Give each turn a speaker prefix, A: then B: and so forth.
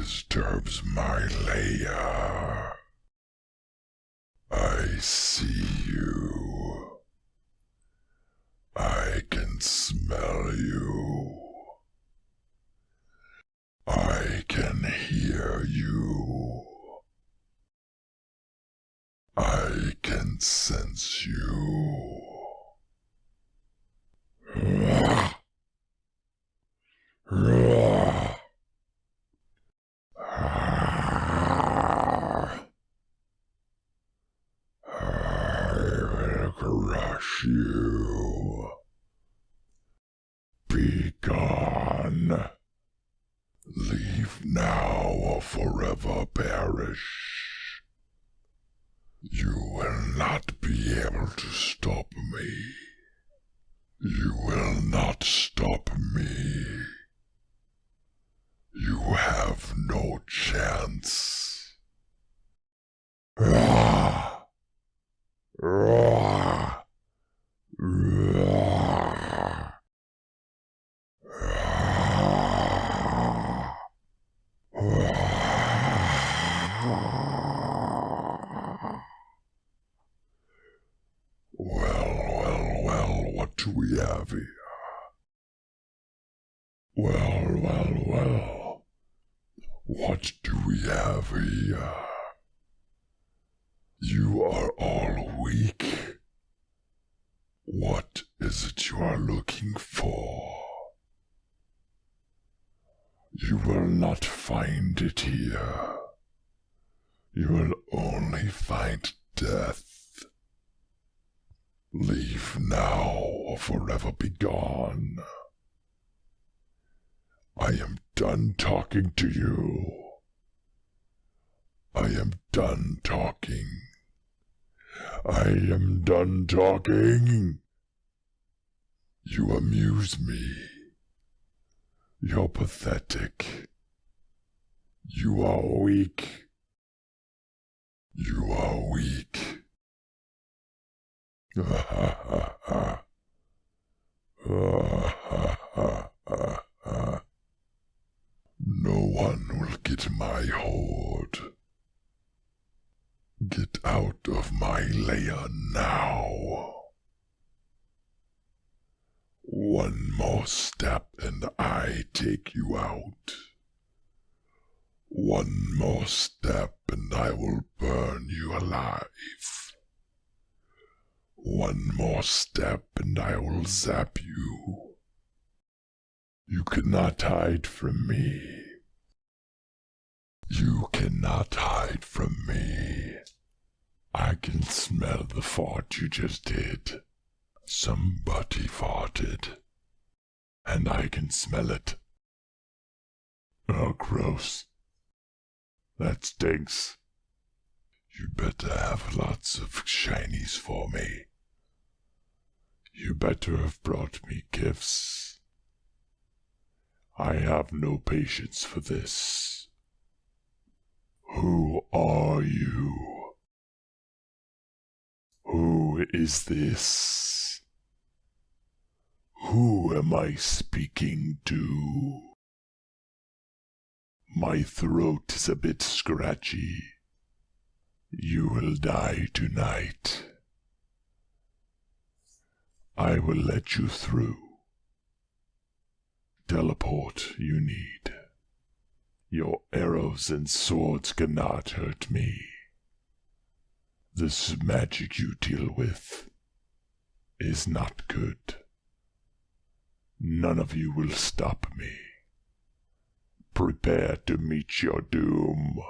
A: disturbs my lair. I see you. I can smell you. I can hear you. I can sense you. I will crush you. Be gone. Leave now or forever perish. You will not be able to stop me. You will not stop me. You have no chance. Ah! Ah! Ah! Well, well, well, what do we have here? Well, well, well, what do we have here? You are all weak. What is it you are looking for? You will not find it here. You will only find death. Leave now or forever be gone. I am done talking to you. I am done talking. I am done talking. You amuse me. You're pathetic. You are weak. You are weak. Ha ha ha ha. No one will get my hoard. Get out of my lair now. One more step and I take you out. One more step and I will burn you alive. One more step and I will zap you. You cannot hide from me. You cannot hide from me. I can smell the fart you just did. Somebody farted. And I can smell it. Oh, gross. That stinks. You better have lots of shinies for me. You better have brought me gifts. I have no patience for this. Who are you? Who is this? Who am I speaking to? My throat is a bit scratchy. You will die tonight. I will let you through. Teleport you need. Your arrows and swords cannot hurt me. This magic you deal with is not good. None of you will stop me. Prepare to meet your doom.